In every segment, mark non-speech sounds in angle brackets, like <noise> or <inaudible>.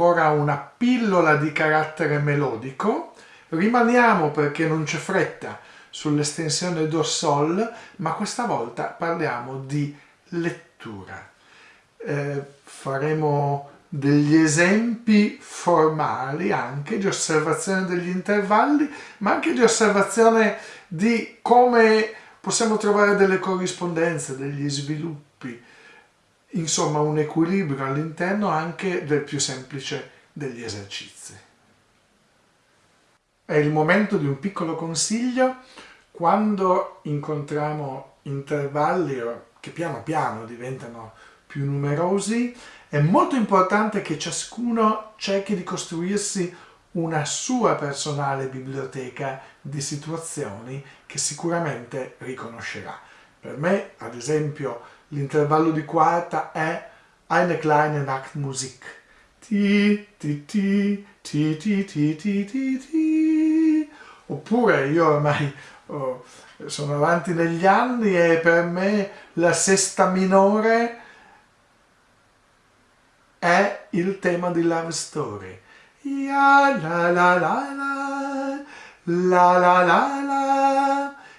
Ancora una pillola di carattere melodico. Rimaniamo perché non c'è fretta sull'estensione do sol, ma questa volta parliamo di lettura. Eh, faremo degli esempi formali anche di osservazione degli intervalli, ma anche di osservazione di come possiamo trovare delle corrispondenze, degli sviluppi insomma un equilibrio all'interno anche del più semplice degli esercizi. È il momento di un piccolo consiglio quando incontriamo intervalli che piano piano diventano più numerosi, è molto importante che ciascuno cerchi di costruirsi una sua personale biblioteca di situazioni che sicuramente riconoscerà. Per me, ad esempio, l'intervallo di quarta è eine kleine Nachtmusik. Ti, ti, ti, ti, ti, ti, ti, ti, ti. Oppure io ormai oh, sono avanti negli anni e per me la sesta minore è il tema di Love Story. Ya la la la la, la la la la,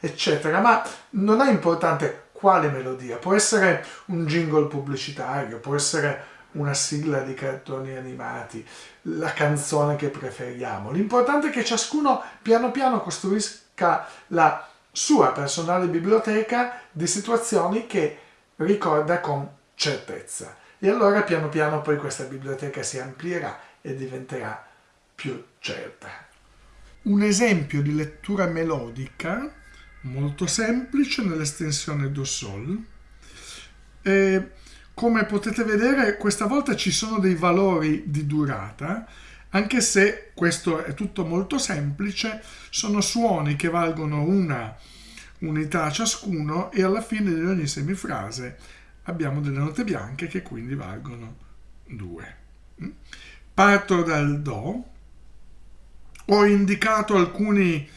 eccetera. Ma non è importante quale melodia? Può essere un jingle pubblicitario, può essere una sigla di cartoni animati, la canzone che preferiamo. L'importante è che ciascuno piano piano costruisca la sua personale biblioteca di situazioni che ricorda con certezza. E allora piano piano poi questa biblioteca si amplierà e diventerà più certa. Un esempio di lettura melodica molto semplice nell'estensione do sol. E come potete vedere questa volta ci sono dei valori di durata, anche se questo è tutto molto semplice, sono suoni che valgono una unità ciascuno e alla fine di ogni semifrase abbiamo delle note bianche che quindi valgono due. Parto dal Do, ho indicato alcuni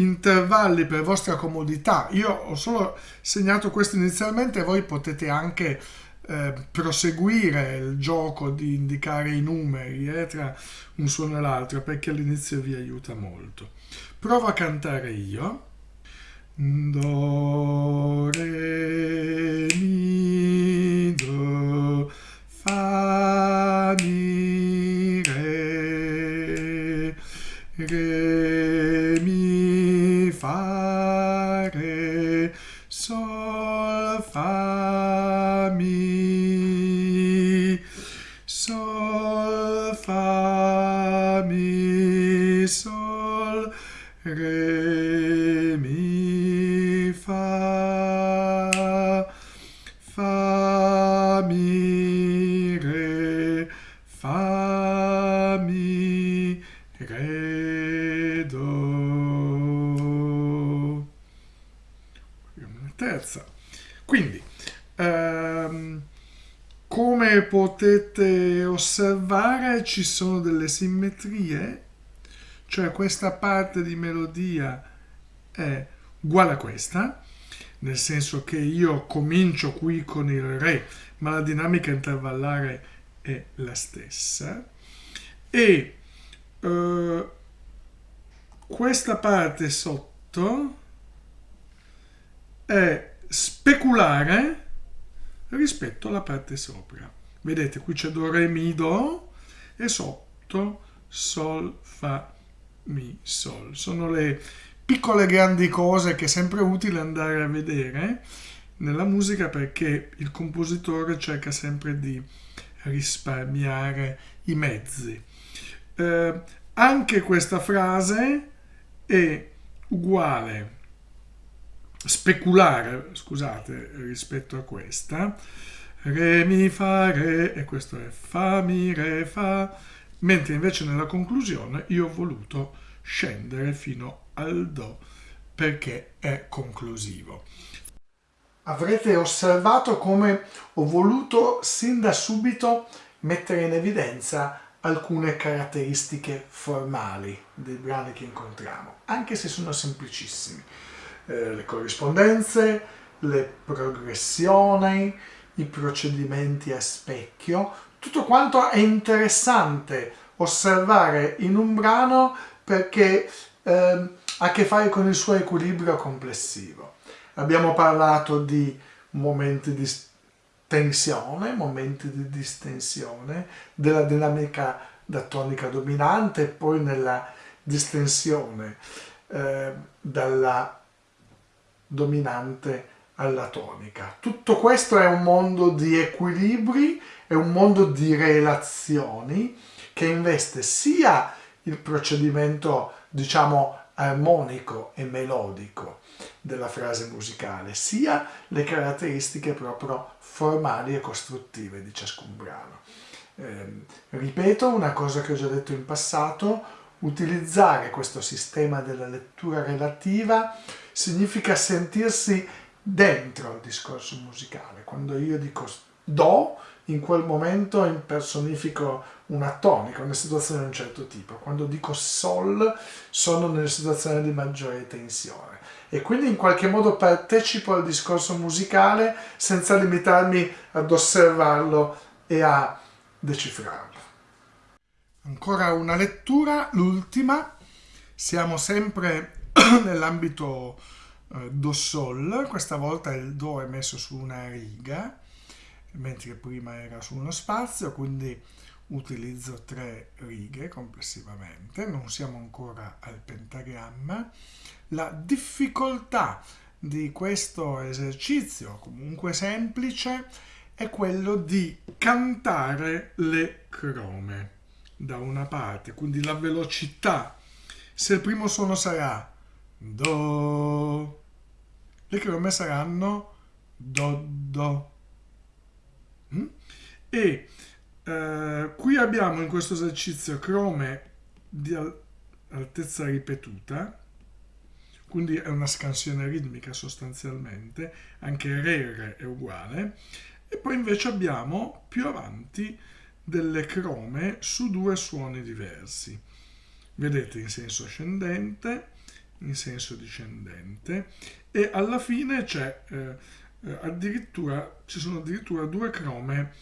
intervalli per vostra comodità. Io ho solo segnato questo inizialmente, voi potete anche eh, proseguire il gioco di indicare i numeri eh, tra un suono e l'altro perché all'inizio vi aiuta molto. Provo a cantare io. Do, re, mi, do, fa, mi, re, re, fa, re, sol, fa, mi, sol, fa, mi, sol, re, mi, fa, fa, mi, re, fa, mi, re, do. Terza. Quindi, ehm, come potete osservare ci sono delle simmetrie, cioè questa parte di melodia è uguale a questa, nel senso che io comincio qui con il Re, ma la dinamica intervallare è la stessa, e eh, questa parte sotto è speculare rispetto alla parte sopra. Vedete, qui c'è Do, Re, Mi, Do e sotto Sol, Fa, Mi, Sol. Sono le piccole grandi cose che è sempre utile andare a vedere nella musica perché il compositore cerca sempre di risparmiare i mezzi. Eh, anche questa frase è uguale speculare, scusate, rispetto a questa, re, mi, fa, re, e questo è fa, mi, re, fa, mentre invece nella conclusione io ho voluto scendere fino al do perché è conclusivo. Avrete osservato come ho voluto sin da subito mettere in evidenza alcune caratteristiche formali dei brani che incontriamo, anche se sono semplicissimi eh, le corrispondenze, le progressioni, i procedimenti a specchio, tutto quanto è interessante osservare in un brano perché eh, ha a che fare con il suo equilibrio complessivo. Abbiamo parlato di momenti di tensione, momenti di distensione, della dinamica da tonica dominante e poi nella distensione eh, dalla dominante alla tonica. Tutto questo è un mondo di equilibri, è un mondo di relazioni che investe sia il procedimento, diciamo, armonico e melodico della frase musicale, sia le caratteristiche proprio formali e costruttive di ciascun brano. Eh, ripeto una cosa che ho già detto in passato, utilizzare questo sistema della lettura relativa significa sentirsi dentro il discorso musicale. Quando io dico do, in quel momento impersonifico una tonica, una situazione di un certo tipo. Quando dico sol, sono nelle situazioni di maggiore tensione. E quindi in qualche modo partecipo al discorso musicale senza limitarmi ad osservarlo e a decifrarlo. Ancora una lettura, l'ultima. Siamo sempre <clears throat> nell'ambito eh, Do-Sol, questa volta il Do è messo su una riga mentre prima era su uno spazio, quindi utilizzo tre righe complessivamente, non siamo ancora al pentagramma. La difficoltà di questo esercizio, comunque semplice, è quello di cantare le crome da una parte, quindi la velocità. Se il primo suono sarà Do, le crome saranno Do, Do, Mm? E eh, qui abbiamo in questo esercizio crome di altezza ripetuta, quindi è una scansione ritmica sostanzialmente, anche re è uguale, e poi invece abbiamo più avanti delle crome su due suoni diversi. Vedete in senso ascendente, in senso discendente e alla fine c'è eh, eh, addirittura ci sono addirittura due crome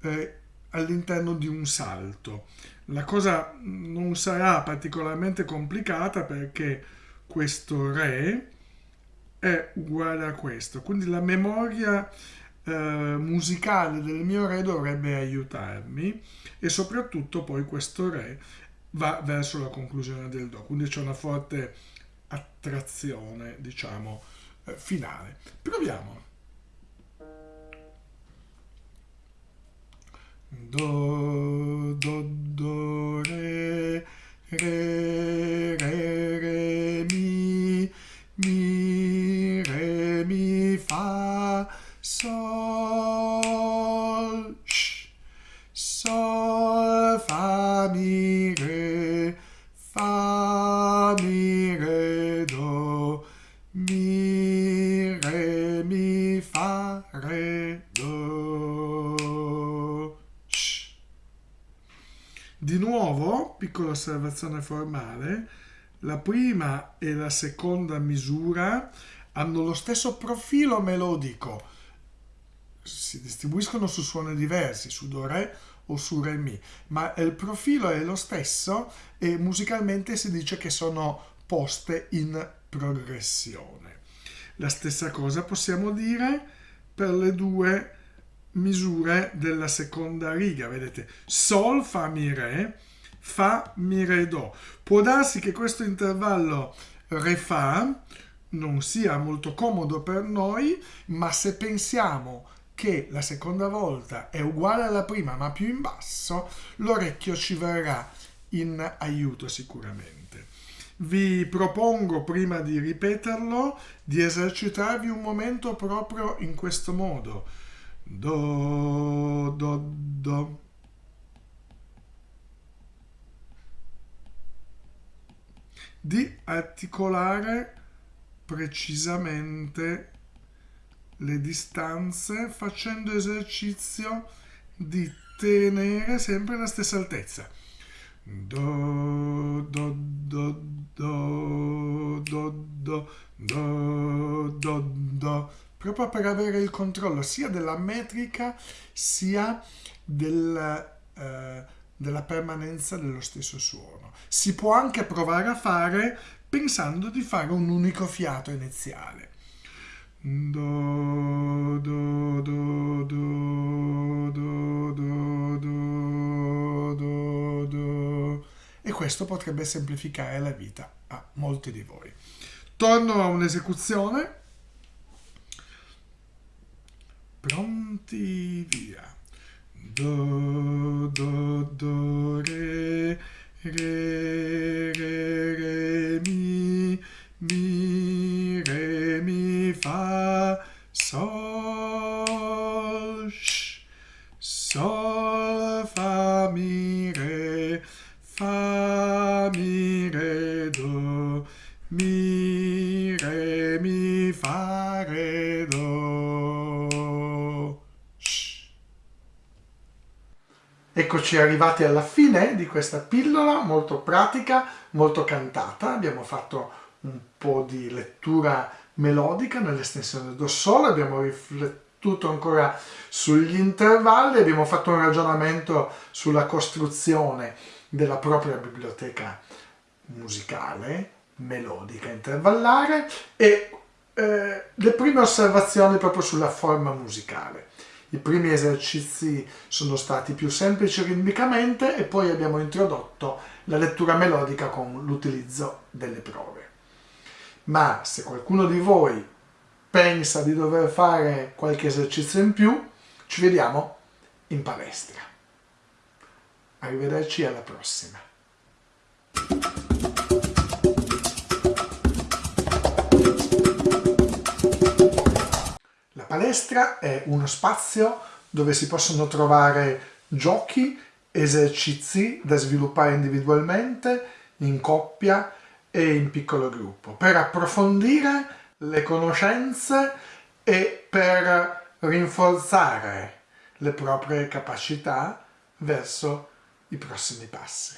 eh, all'interno di un salto. La cosa non sarà particolarmente complicata perché questo Re è uguale a questo, quindi la memoria eh, musicale del mio Re dovrebbe aiutarmi e soprattutto poi questo Re va verso la conclusione del Do, quindi c'è una forte attrazione, diciamo, eh, finale. Proviamo. Do, do, do, re, re, re, re, mi, mi, re, mi, fa, sol, sh, sol, fa, mi, re, fa, mi, re, do, mi, re, mi, fa, re, Di nuovo, piccola osservazione formale, la prima e la seconda misura hanno lo stesso profilo melodico, si distribuiscono su suoni diversi, su Do Re o su Re Mi, ma il profilo è lo stesso e musicalmente si dice che sono poste in progressione. La stessa cosa possiamo dire per le due misure della seconda riga, vedete, Sol, Fa, Mi, Re, Fa, Mi, Re, Do. Può darsi che questo intervallo Re, Fa non sia molto comodo per noi, ma se pensiamo che la seconda volta è uguale alla prima ma più in basso, l'orecchio ci verrà in aiuto sicuramente. Vi propongo, prima di ripeterlo, di esercitarvi un momento proprio in questo modo do, do, do. Di articolare precisamente le distanze facendo esercizio di tenere sempre la stessa altezza. Do, do, do, do, do, do, do, do, do, proprio per avere il controllo sia della metrica sia del, eh, della permanenza dello stesso suono. Si può anche provare a fare pensando di fare un unico fiato iniziale. Do, do, do, do, do, do, do, do, do. E questo potrebbe semplificare la vita a molti di voi. Torno a un'esecuzione. Re, re, mi, mi, re, mi, fa, sol, sh, sol, fa, mi, re, fa, mi, re, do, mi, Eccoci arrivati alla fine di questa pillola molto pratica, molto cantata. Abbiamo fatto un po' di lettura melodica nell'estensione do sol, abbiamo riflettuto ancora sugli intervalli, abbiamo fatto un ragionamento sulla costruzione della propria biblioteca musicale, melodica, intervallare e eh, le prime osservazioni proprio sulla forma musicale. I primi esercizi sono stati più semplici ritmicamente e poi abbiamo introdotto la lettura melodica con l'utilizzo delle prove. Ma se qualcuno di voi pensa di dover fare qualche esercizio in più, ci vediamo in palestra. Arrivederci alla prossima. Palestra è uno spazio dove si possono trovare giochi, esercizi da sviluppare individualmente, in coppia e in piccolo gruppo, per approfondire le conoscenze e per rinforzare le proprie capacità verso i prossimi passi.